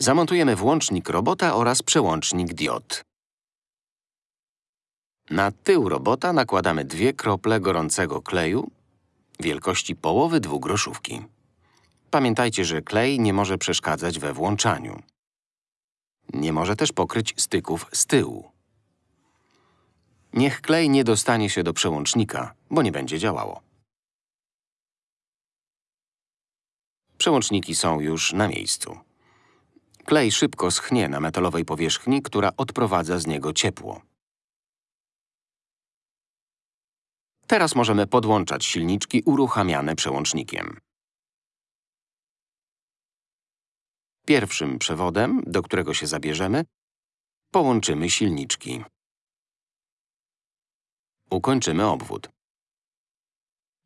Zamontujemy włącznik robota oraz przełącznik diod. Na tył robota nakładamy dwie krople gorącego kleju wielkości połowy dwugroszówki. Pamiętajcie, że klej nie może przeszkadzać we włączaniu. Nie może też pokryć styków z tyłu. Niech klej nie dostanie się do przełącznika, bo nie będzie działało. Przełączniki są już na miejscu. Klej szybko schnie na metalowej powierzchni, która odprowadza z niego ciepło. Teraz możemy podłączać silniczki uruchamiane przełącznikiem. Pierwszym przewodem, do którego się zabierzemy, połączymy silniczki. Ukończymy obwód.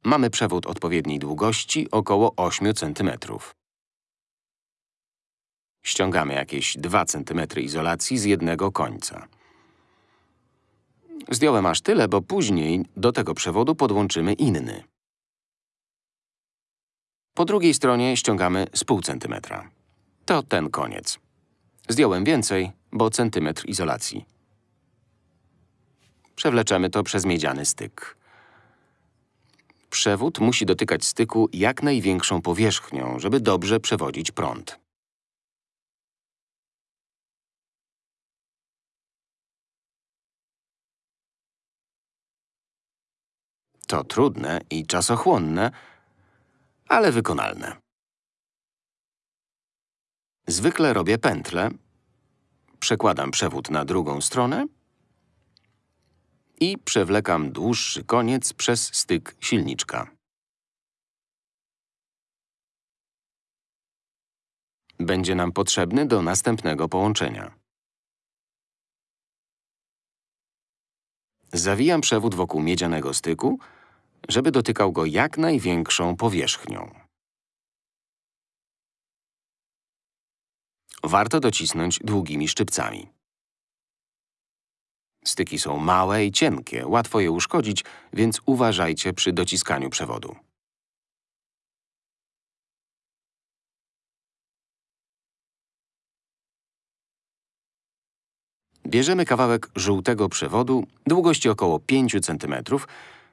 Mamy przewód odpowiedniej długości, około 8 cm. Ściągamy jakieś 2 cm izolacji z jednego końca. Zdjąłem aż tyle, bo później do tego przewodu podłączymy inny. Po drugiej stronie ściągamy z pół centymetra. To ten koniec. Zdjąłem więcej, bo centymetr izolacji. Przewleczemy to przez miedziany styk. Przewód musi dotykać styku jak największą powierzchnią, żeby dobrze przewodzić prąd. To trudne i czasochłonne, ale wykonalne. Zwykle robię pętlę, przekładam przewód na drugą stronę i przewlekam dłuższy koniec przez styk silniczka. Będzie nam potrzebny do następnego połączenia. Zawijam przewód wokół miedzianego styku, żeby dotykał go jak największą powierzchnią. Warto docisnąć długimi szczypcami. Styki są małe i cienkie, łatwo je uszkodzić, więc uważajcie przy dociskaniu przewodu. Bierzemy kawałek żółtego przewodu, długości około 5 cm,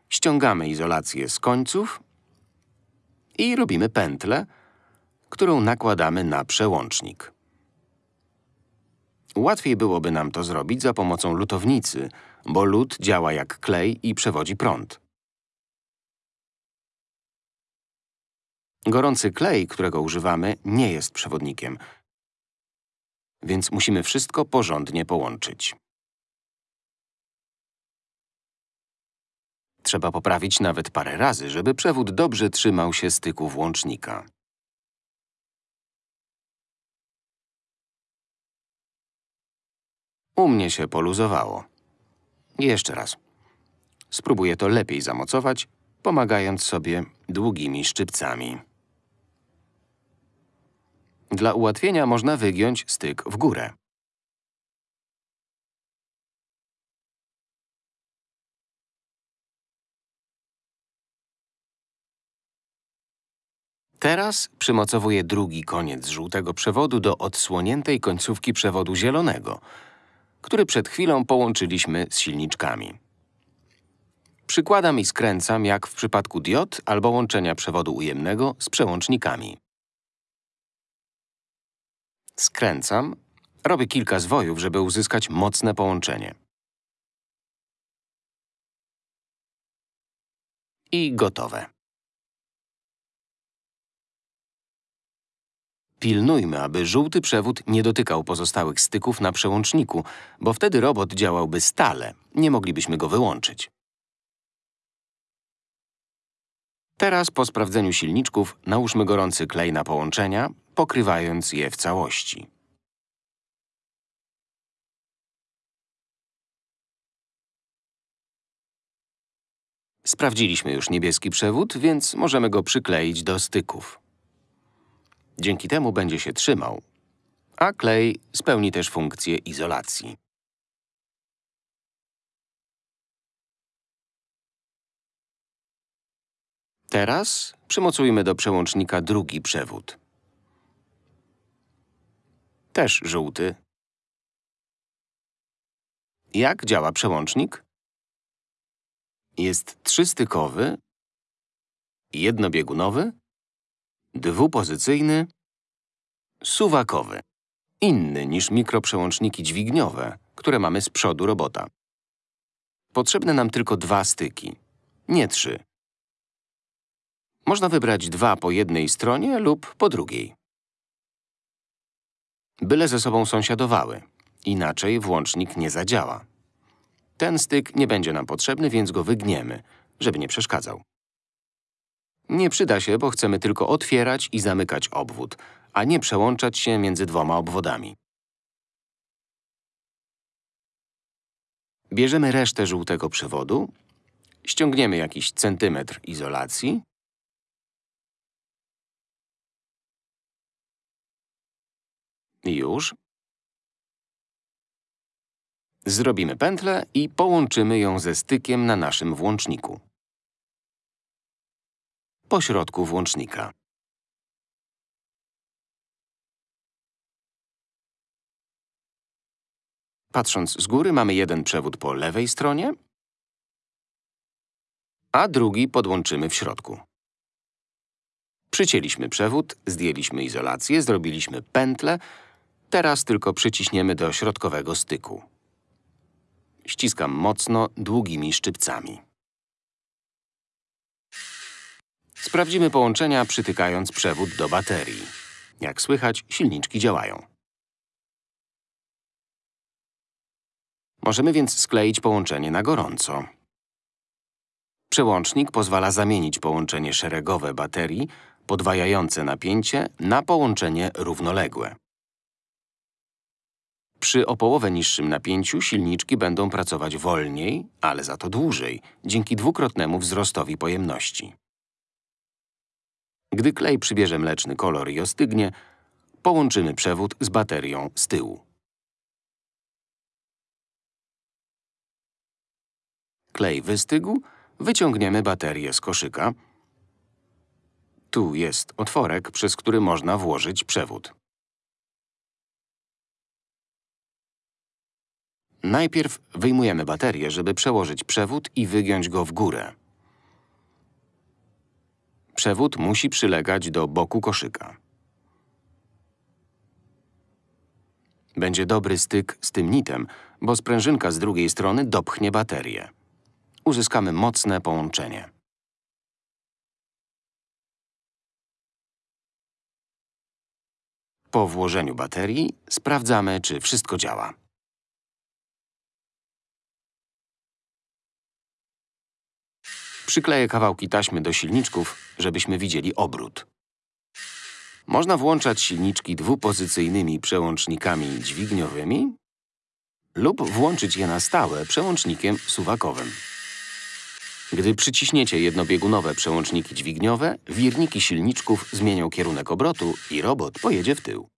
ściągamy izolację z końców i robimy pętlę, którą nakładamy na przełącznik. Łatwiej byłoby nam to zrobić za pomocą lutownicy, bo lód działa jak klej i przewodzi prąd. Gorący klej, którego używamy, nie jest przewodnikiem, więc musimy wszystko porządnie połączyć. Trzeba poprawić nawet parę razy, żeby przewód dobrze trzymał się styku włącznika. U mnie się poluzowało. Jeszcze raz. Spróbuję to lepiej zamocować, pomagając sobie długimi szczypcami. Dla ułatwienia można wygiąć styk w górę. Teraz przymocowuję drugi koniec żółtego przewodu do odsłoniętej końcówki przewodu zielonego, który przed chwilą połączyliśmy z silniczkami. Przykładam i skręcam jak w przypadku diod albo łączenia przewodu ujemnego z przełącznikami. Skręcam, robię kilka zwojów, żeby uzyskać mocne połączenie. I gotowe. Pilnujmy, aby żółty przewód nie dotykał pozostałych styków na przełączniku, bo wtedy robot działałby stale, nie moglibyśmy go wyłączyć. Teraz po sprawdzeniu silniczków nałóżmy gorący klej na połączenia, pokrywając je w całości. Sprawdziliśmy już niebieski przewód, więc możemy go przykleić do styków. Dzięki temu będzie się trzymał, a klej spełni też funkcję izolacji. Teraz przymocujmy do przełącznika drugi przewód. Też żółty. Jak działa przełącznik? Jest trzystykowy, jednobiegunowy, dwupozycyjny, suwakowy. Inny niż mikroprzełączniki dźwigniowe, które mamy z przodu robota. Potrzebne nam tylko dwa styki, nie trzy. Można wybrać dwa po jednej stronie lub po drugiej. Byle ze sobą sąsiadowały, inaczej włącznik nie zadziała. Ten styk nie będzie nam potrzebny, więc go wygniemy, żeby nie przeszkadzał. Nie przyda się, bo chcemy tylko otwierać i zamykać obwód, a nie przełączać się między dwoma obwodami. Bierzemy resztę żółtego przewodu, ściągniemy jakiś centymetr izolacji i już. Zrobimy pętlę i połączymy ją ze stykiem na naszym włączniku. Po środku włącznika. Patrząc z góry, mamy jeden przewód po lewej stronie, a drugi podłączymy w środku. Przycięliśmy przewód, zdjęliśmy izolację, zrobiliśmy pętlę, teraz tylko przyciśniemy do środkowego styku. Ściskam mocno, długimi szczypcami. Sprawdzimy połączenia, przytykając przewód do baterii. Jak słychać, silniczki działają. Możemy więc skleić połączenie na gorąco. Przełącznik pozwala zamienić połączenie szeregowe baterii, podwajające napięcie, na połączenie równoległe. Przy o połowę niższym napięciu silniczki będą pracować wolniej, ale za to dłużej, dzięki dwukrotnemu wzrostowi pojemności. Gdy klej przybierze mleczny kolor i ostygnie, połączymy przewód z baterią z tyłu. Klej wystygł, wyciągniemy baterię z koszyka. Tu jest otworek, przez który można włożyć przewód. Najpierw wyjmujemy baterię, żeby przełożyć przewód i wygiąć go w górę. Przewód musi przylegać do boku koszyka. Będzie dobry styk z tym nitem, bo sprężynka z drugiej strony dopchnie baterię. Uzyskamy mocne połączenie. Po włożeniu baterii sprawdzamy, czy wszystko działa. Przykleję kawałki taśmy do silniczków, żebyśmy widzieli obrót. Można włączać silniczki dwupozycyjnymi przełącznikami dźwigniowymi lub włączyć je na stałe przełącznikiem suwakowym. Gdy przyciśniecie jednobiegunowe przełączniki dźwigniowe, wirniki silniczków zmienią kierunek obrotu i robot pojedzie w tył.